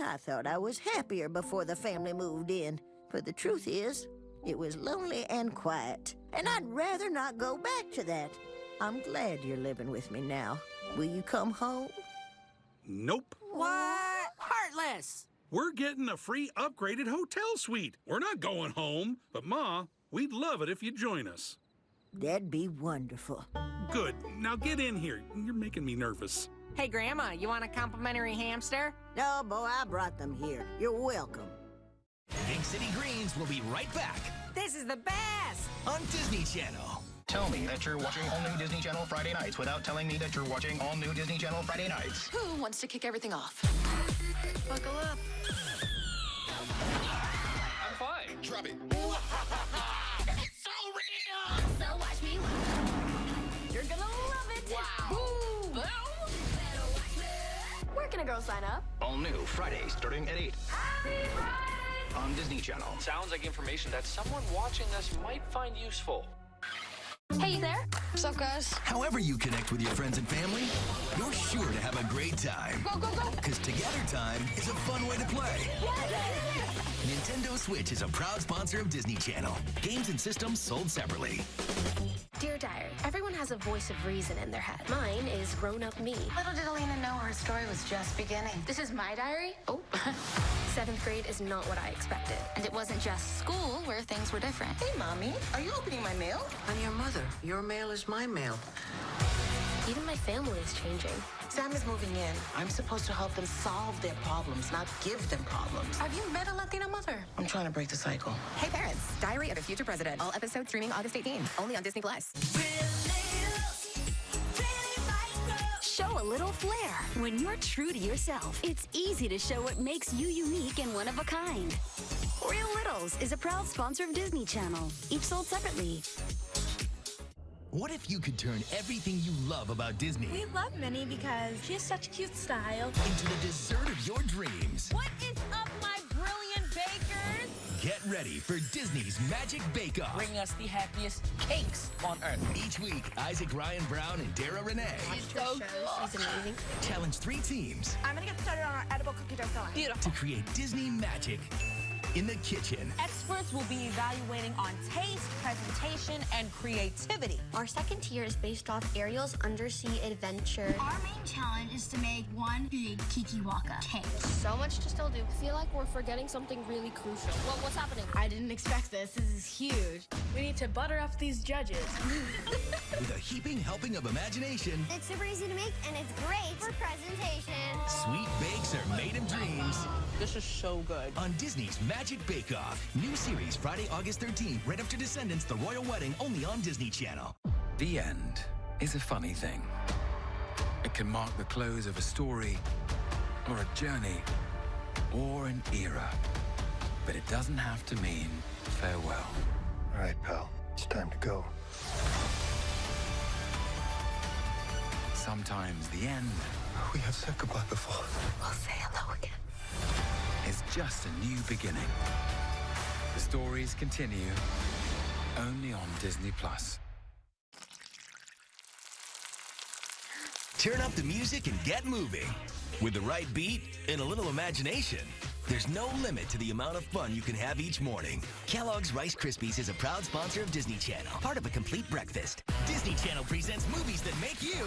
I thought I was happier before the family moved in. But the truth is, it was lonely and quiet. And I'd rather not go back to that. I'm glad you're living with me now. Will you come home? Nope. What? Heartless! We're getting a free upgraded hotel suite. We're not going home. But, Ma, we'd love it if you'd join us. That'd be wonderful. Good. Now get in here. You're making me nervous. Hey, Grandma, you want a complimentary hamster? No, boy, I brought them here. You're welcome. Big City Greens will be right back This is the best! on Disney Channel. Tell me that you're watching all new Disney Channel Friday nights without telling me that you're watching all new Disney Channel Friday nights. Who wants to kick everything off? Buckle up. I'm fine. Drop it. So watch me. You're gonna love it. Wow. Where can a girl sign up? All new Friday starting at 8 on Disney Channel. Sounds like information that someone watching this might find useful. Hey, there? What's up, guys? However you connect with your friends and family, you're sure to have a great time. Go, go, go. Because Together Time is a fun way to play. Nintendo Switch is a proud sponsor of Disney Channel. Games and systems sold separately. Dear Diary, everyone has a voice of reason in their head. Mine is grown up me. Little did Elena know her story was just beginning. This is my diary? Oh, seventh grade is not what I expected. And it wasn't just school where things were different. Hey, Mommy, are you opening my mail? I'm your mother. Your mail is my mail. Even my family is changing. Sam is moving in. I'm supposed to help them solve their problems, not give them problems. Have you met a Latina mother? I'm trying to break the cycle. Hey parents, Diary of a Future President. All episodes streaming August 18th. only on Disney Plus. Show a little flair. When you're true to yourself, it's easy to show what makes you unique and one of a kind. Real Littles is a proud sponsor of Disney Channel, each sold separately. What if you could turn everything you love about Disney We love Minnie because she has such cute style. into the dessert of your dreams? What is up, my brilliant bakers? Get ready for Disney's Magic Bake Off. Bring us the happiest cakes on earth. Each week, Isaac Ryan Brown and Dara Renee She's so She's amazing. challenge three teams I'm gonna get started on our edible cookie dough filling. Beautiful. to create Disney magic in the kitchen. Experts will be evaluating on taste, presentation, and creativity. Our second tier is based off Ariel's undersea adventure. Our main challenge is to make one big Kiki Waka cake. So much to still do. I feel like we're forgetting something really crucial. Well, what's happening? I didn't expect this. This is huge. We need to butter up these judges. With a heaping helping of imagination, It's super easy to make and it's great for presentation. sweet bakes are made of dreams This is so good. on Disney's Magic Bake Off. New series Friday, August 13th, right after Descendants, The Royal Wedding, only on Disney Channel. The end is a funny thing. It can mark the close of a story, or a journey, or an era. But it doesn't have to mean farewell. All right, pal. It's time to go. Sometimes the end We have said goodbye before. We'll say hello again. Is just a new beginning. The stories continue only on Disney Plus. Turn up the music and get moving. With the right beat and a little imagination, there's no limit to the amount of fun you can have each morning. Kellogg's Rice Krispies is a proud sponsor of Disney Channel, part of a complete breakfast. Disney Channel presents movies that make you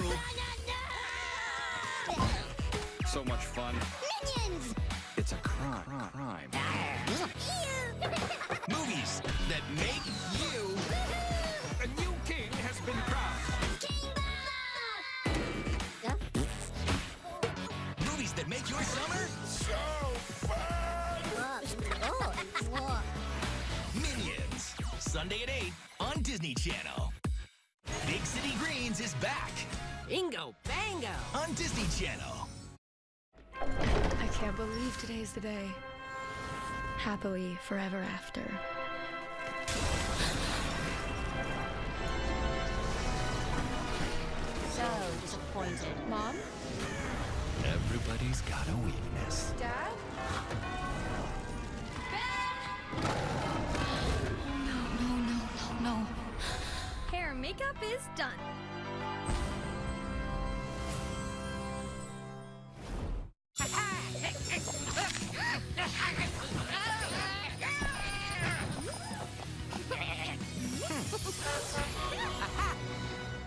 So much fun. Minions! It's a crime. crime. movies that make you A new king has been crowned. movies that make your summer So fun! Minions. Sunday at 8 on Disney Channel. Big City Greens is back Bingo, bango. on Disney Channel. I can't believe today's the day. Happily forever after. So disappointed. Mom? Everybody's got a weakness. Dad? Ben! No, no, no, no, no. Hair makeup is done.